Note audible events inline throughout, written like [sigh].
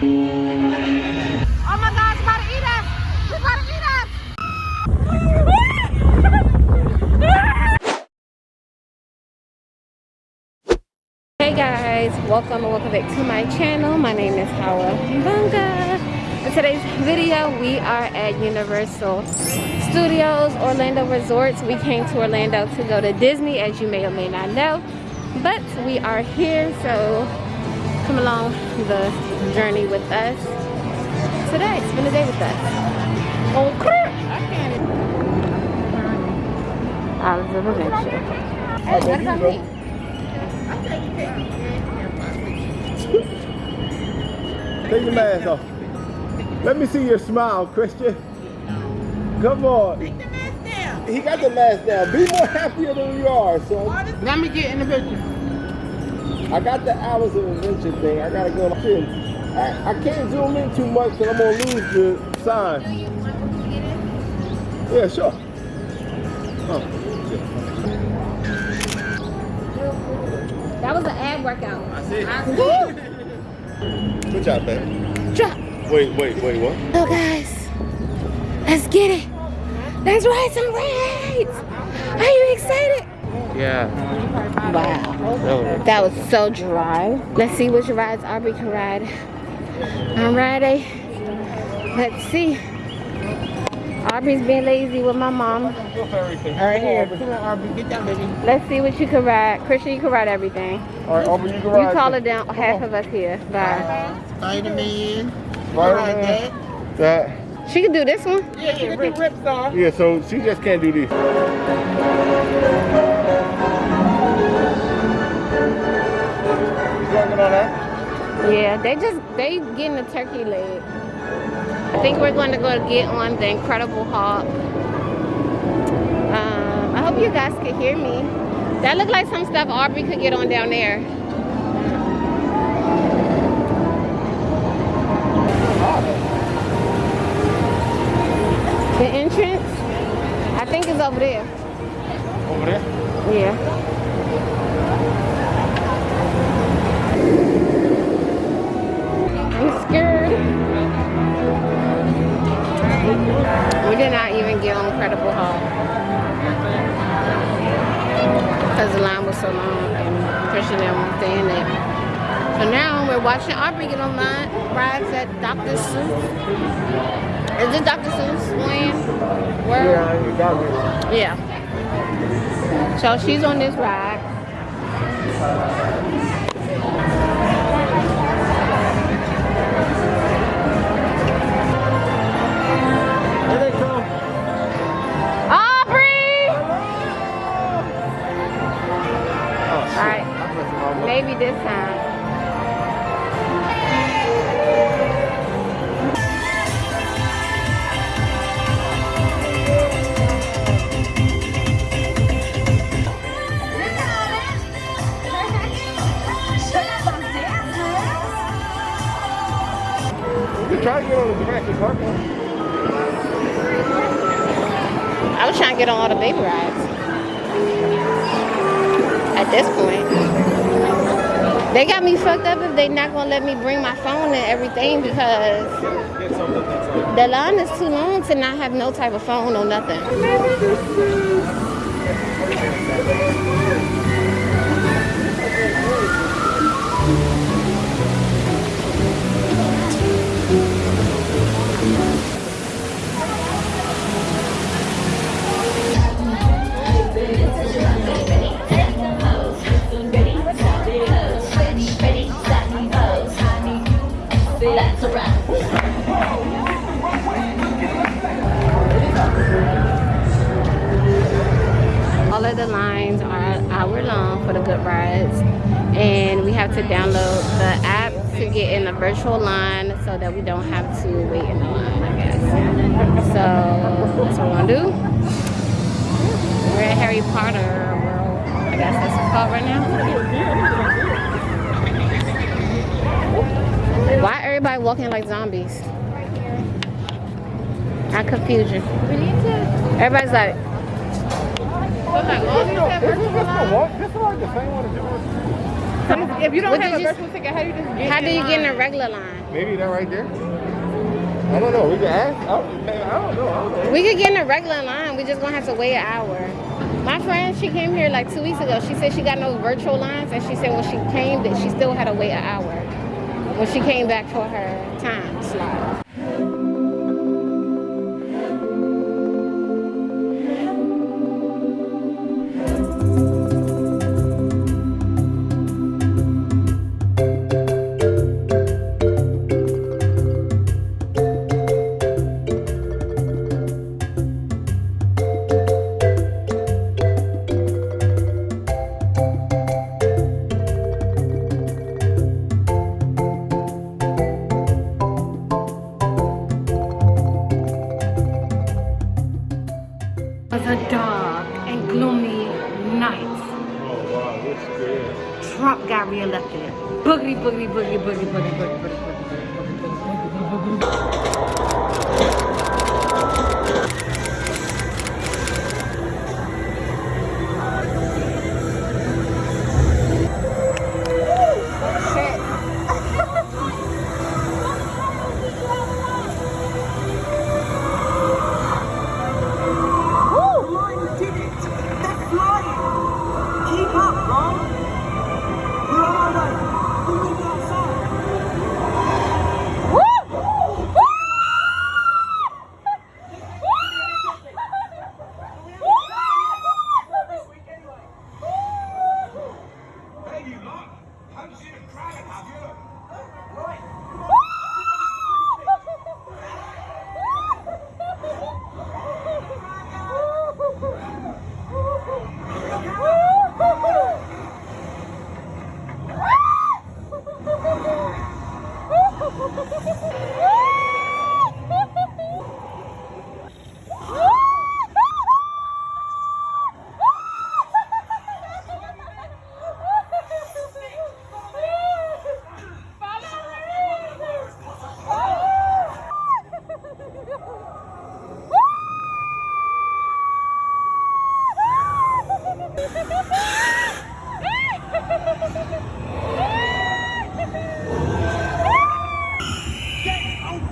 Hey guys, welcome and welcome back to my channel. My name is Hawa Bunga. In today's video, we are at Universal Studios Orlando Resorts. We came to Orlando to go to Disney, as you may or may not know. But we are here, so come along the journey with us today. Spend a day with us. Oh crap! Hours of Adventure. Hey, what about me? Take your mask off. Let me see your smile, Christian. Come on. Take the mask down. He got the mask down. Be more happier than you are, son. Let me get in the picture. I got the hours of adventure thing. I gotta go in. I, I can't zoom in too much because I'm gonna lose the sign. Yeah, sure. Oh, That was an ab workout. I [laughs] see. Woo! Good job, babe. Drop. Wait, wait, wait, what? So guys, let's get it. Let's ride some rides. Are you excited? Yeah. Wow. That was so dry. Let's see which rides Aubrey can ride on Friday. Let's see. Aubrey's being lazy with my mom. All right, here. Come Aubrey. Get down, baby. Let's see what you can ride. Christian, you can ride everything. All right, Aubrey, you can You ride. taller down half of us here. Bye. Spider-Man. Right Like that. That. She can do this one. Yeah, she get the rips off. Yeah, so she just can't do this. Yeah, they just they getting the turkey leg. I think we're going to go get on the Incredible Hulk. Um, I hope you guys can hear me. That looked like some stuff Aubrey could get on down there. The entrance, I think is over there. Watching Aubrey get on line, rides at Dr. Seuss. Is it Dr. Seuss land? Where? Yeah, you got me. Yeah. So she's on this ride. They not gonna let me bring my phone and everything because the line is too long to not have no type of phone or nothing. That's a wrap. All of the lines are hour long for the good rides. And we have to download the app to get in the virtual line so that we don't have to wait in the line, I guess. So that's what we're gonna do. We're at Harry Potter World. I guess that's what it's called right now. Why everybody walking like zombies? I confuse you. Everybody's like, Isn't this the one? This is like the same one as yours. If you don't What have a did you- virtual ticket, how do you just get How do you get in a regular line? Maybe that right there. I don't know. We can ask. I don't, I don't know. I don't know. We could get in a regular line. We just gonna have to wait an hour. My friend, she came here like two weeks ago. She said she got no virtual lines, and she said when she came that she still had to wait an hour when she came back for her time slot.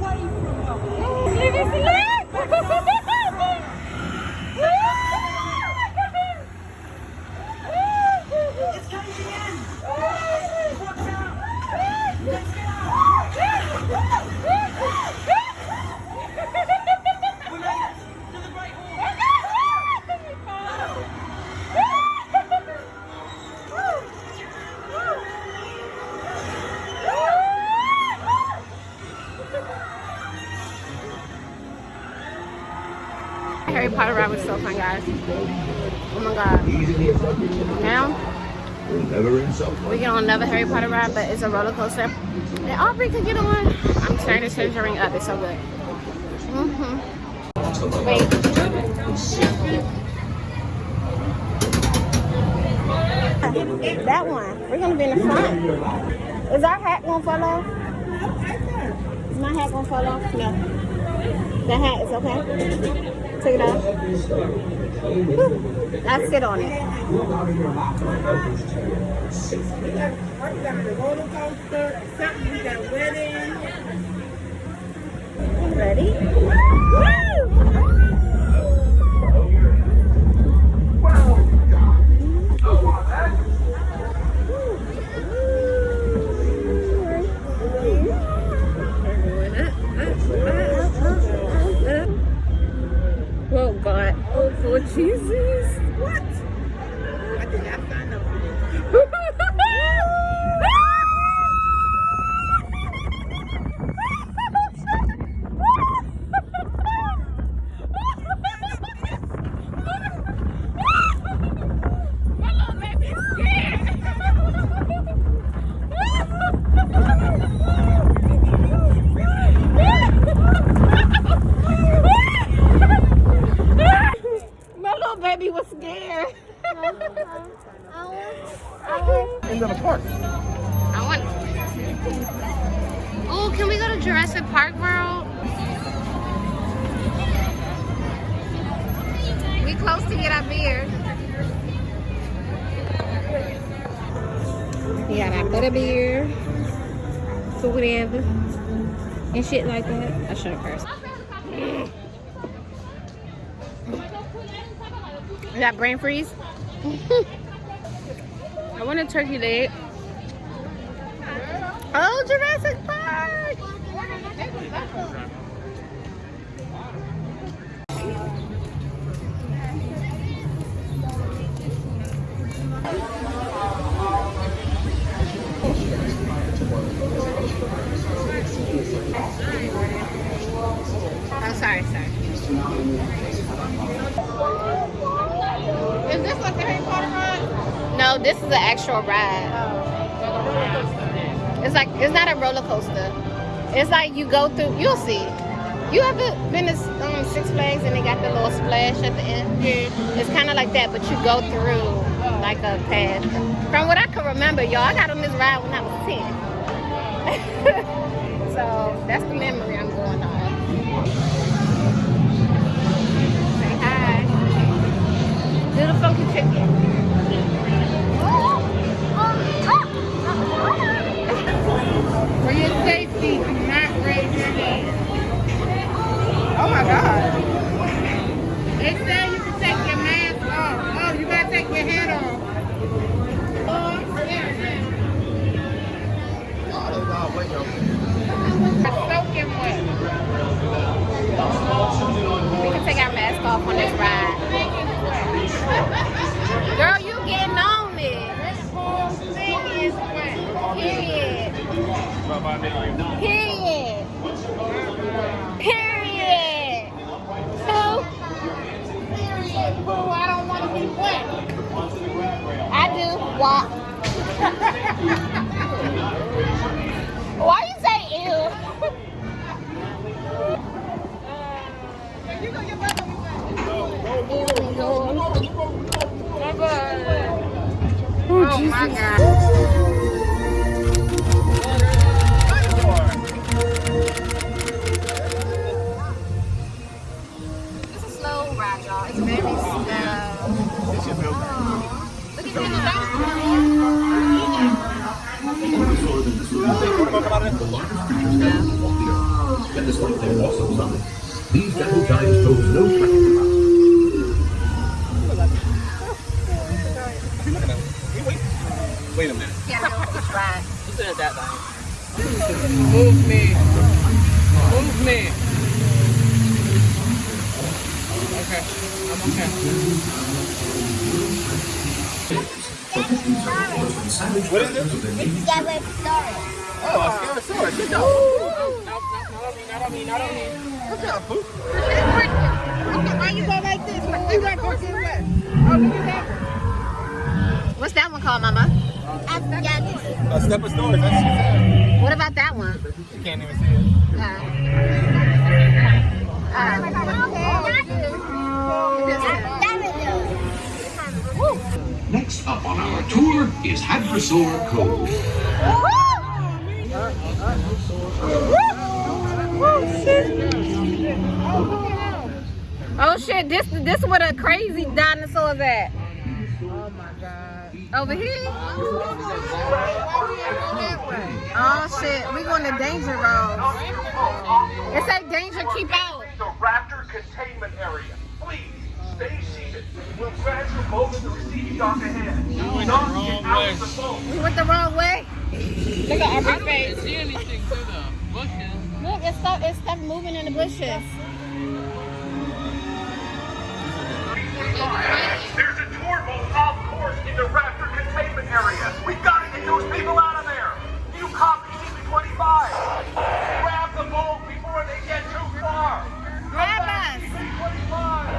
Why are you? Another Harry Potter ride, but it's a roller coaster. And Aubrey could get on. I'm turning this ring up. It's so good. Mm-hmm. Wait. That one. We're gonna be in the front. Is our hat gonna fall off? Is my hat gonna fall off? No. The hat is okay. Take it off. I sit on it. We got, we got a roller coaster, something, we got a wedding. You ready? Oh, God, oh for Jesus. What? I think I found get our beer. We got our butter beer, whatever, and shit like that. I should have cursed. We got brain freeze. [laughs] I want a turkey leg. Oh, Jurassic Oh, sorry, sorry. Is this like the Harry Potter ride? No, this is an actual ride. It's like it's not a roller coaster. It's like you go through. You'll see. You ever been to um, Six Flags and they got the little splash at the end? Yeah. It's kind of like that, but you go through like a path. From what I can remember, y'all, I got on this ride when I was ten. [laughs] so that's the memory I'm going on. Say hi. Little funky chicken. For your safety, do not raise your hand. Oh my God. Off the earth. These gentle giants pose no threat Move me. Move me. Okay, I'm okay. What is it? Oh, a Scarosaurus. Good job. No, no, not on me, not on me, not on me. Good job. Okay, why you go like this? You gotta go get wet. Oh, look at that. What's that one called, Mama? A Stegosaurus. That's what she said. What about that one? You can't even see it. Uh, uh, Next up on our tour is Hadrosaur Cove. Oh shit, this this where the crazy dinosaurs at. My God. Over here? Why we ain't go that way? Oh shit, we going to danger road. It say danger, keep out. the raptor containment area. Please, stay seated. We'll transfer both of the receiving dock ahead. Do not get out of the boat. We went the wrong way. Look at our face. see anything through the bushes. Look, it's stuff, it's stuff moving in the bushes. There's a tour off course in the raptor containment area. We've gotta get those people out of there. You copy CP25. Grab the boat before they get too far. Grab us. CP25.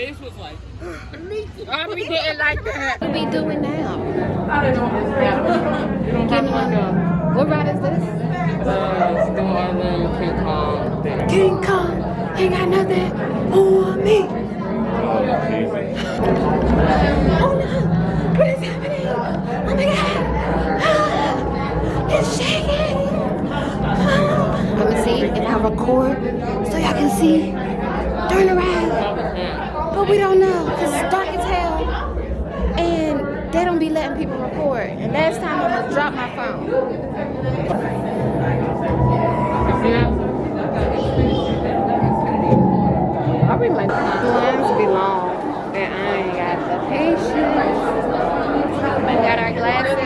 Face was like, I be getting like that. What we doing now? I don't know. You don't have like a What ride is this? uh, Skull Island King Kong thing. King Kong. Ain't got nothing on me. Oh no! What is happening? Oh my god! It's shaking! Let me see if I record so y'all can see during the ride. But we don't know because it's dark as hell. And they don't be letting people record. And last time I almost dropped my phone. I remember lines be long and I ain't got the patience. We got our glasses.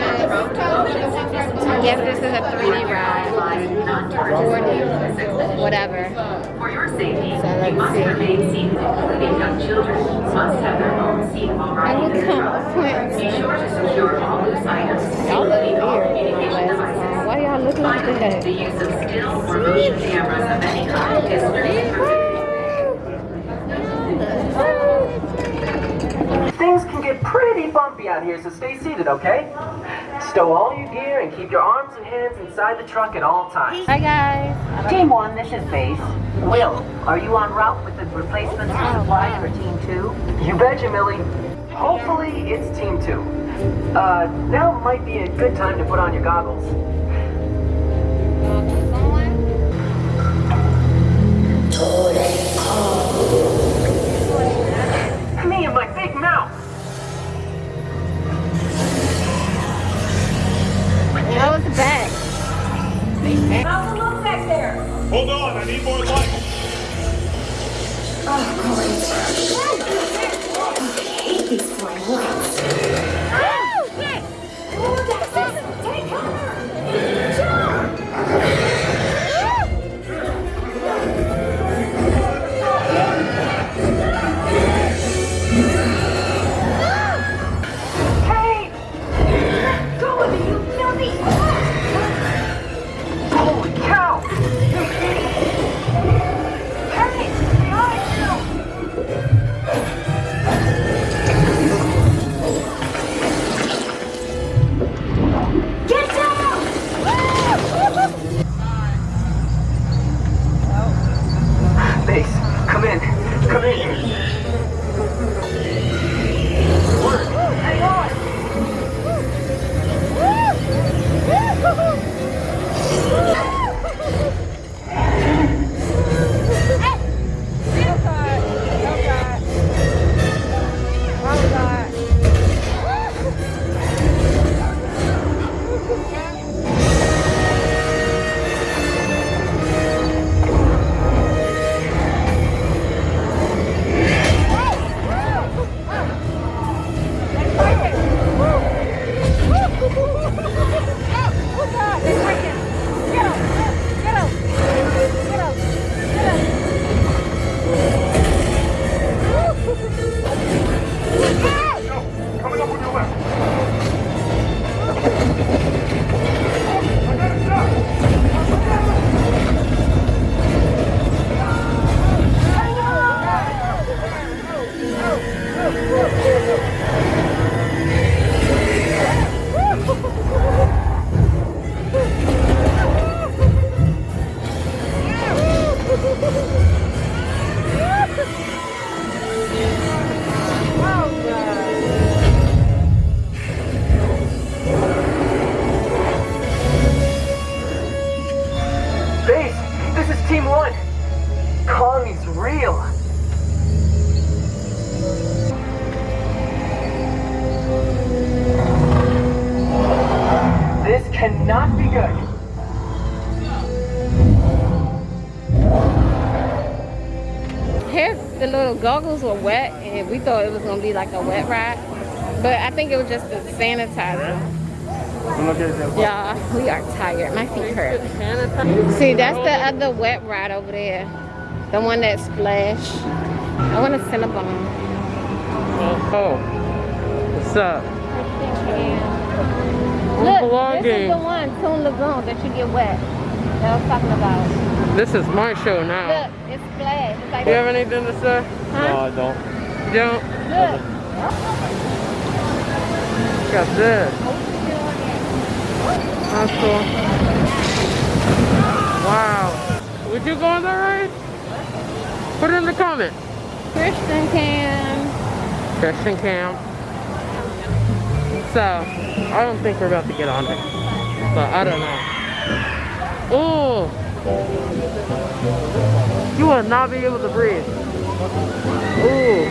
I guess this is a 3D ride. 4D, whatever. For your safety, So you must see. remain seated, including young children must have their own seat while I riding the come truck. point. Be sure to secure all loose items, Y'all look including all weird with my communication glasses on. devices. Why y'all look like that? the use of still or motion cameras of any kind is strictly prohibited. Things can get pretty bumpy out here, so stay seated, okay? Stow all your gear and keep your arms and hands inside the truck at all times. Hi guys. Team 1, this is Base. Will, are you on route with the replacements and supplies for Team 2? You betcha, Millie. Hopefully, it's Team 2. Uh, now might be a good time to put on your goggles. Hold on, I need more light. Hey! Were wet, and we thought it was gonna be like a wet ride, but I think it was just the sanitizer. Y'all, we are tired. My feet hurt. See, that's the other wet ride over there, the one that splash. I want a Cinnabon. Oh, what's up? Look, this is the one, Toon Lagoon, that you get wet. That I was talking about. This is my show now. Look, it's flat. It's like You have anything to say? No, I don't. You don't? Look. Got this. That's cool. Wow. Would you go on that ride? Put it in the comment. Christian Cam. Christian camp. So, I don't think we're about to get on it. But I don't know. Oh! You will not be able to breathe. Ooh.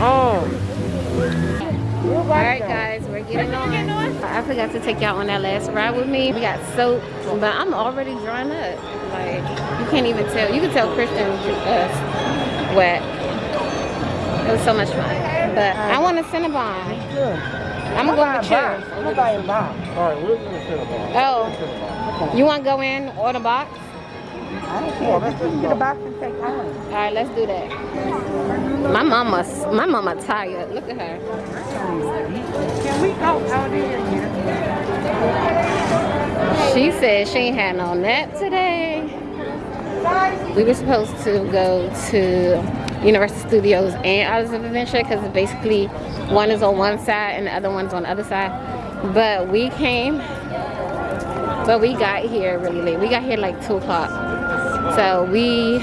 Oh. Alright guys, we're getting on. I forgot to take y'all on that last ride with me. We got soap, but I'm already drying up. Like, you can't even tell. You can tell Christian uh, wet. It was so much fun. But I want a Cinnabon. I'm gonna go with yours. I'm gonna buy a box. All right, we're gonna sit about. You want to go in, order box? I don't care. Let's just get a box and take ours. All right, let's do that. My mama, my mama tired. Look at her. Can we go out here? She said she ain't had no nap today. We were supposed to go to Universal Studios and Islands of Adventure because basically one is on one side and the other one's on the other side. But we came, but we got here really late. We got here like 2 o'clock. So we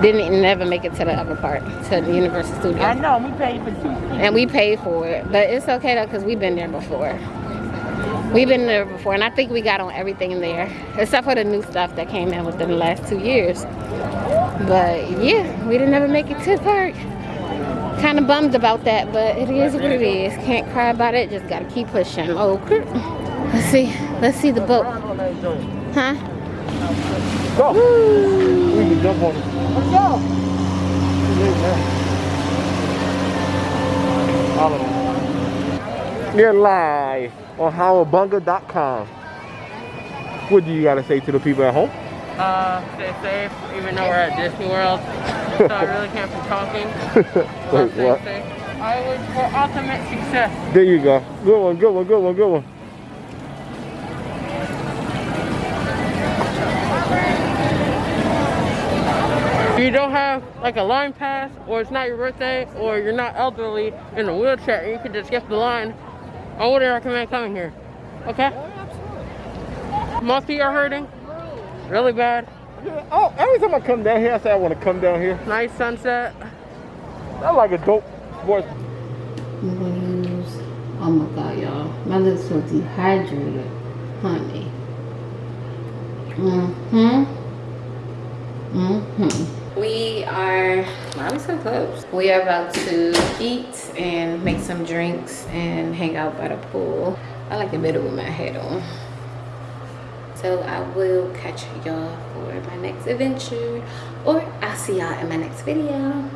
didn't never make it to the other part, to the Universal Studios. I know, we paid for two. And we paid for it. But it's okay though, because we've been there before. We've been there before, and I think we got on everything in there, except for the new stuff that came in within the last two years. But yeah, we didn't ever make it to the park. Kind of bummed about that, but it is what it is. Can't cry about it, just gotta keep pushing. Oh. Let's see, let's see the boat. Huh? Go. We can jump on it. Let's go. All of them. You're live on howabunga.com. What do you gotta say to the people at home? Uh, stay safe, even though we're at Disney World. so I really can't be talking. [laughs] Wait, Stay what? safe. I wish for ultimate success. There you go. Good one, good one, good one, good one. If you don't have like a line pass, or it's not your birthday, or you're not elderly in a wheelchair, you can just skip the line. I would recommend coming here. Okay? Most of you are hurting. Really bad. Oh, every time I come down here, I say I want to come down here. Nice sunset. I like a dope sports. I'm gonna use, oh my god, y'all. My lips so dehydrated. Honey. Mm-hmm. Mm-hmm. We are, why are we so close? We are about to eat and make some drinks and hang out by the pool. I like the middle with my head on. So I will catch y'all for my next adventure or I'll see y'all in my next video.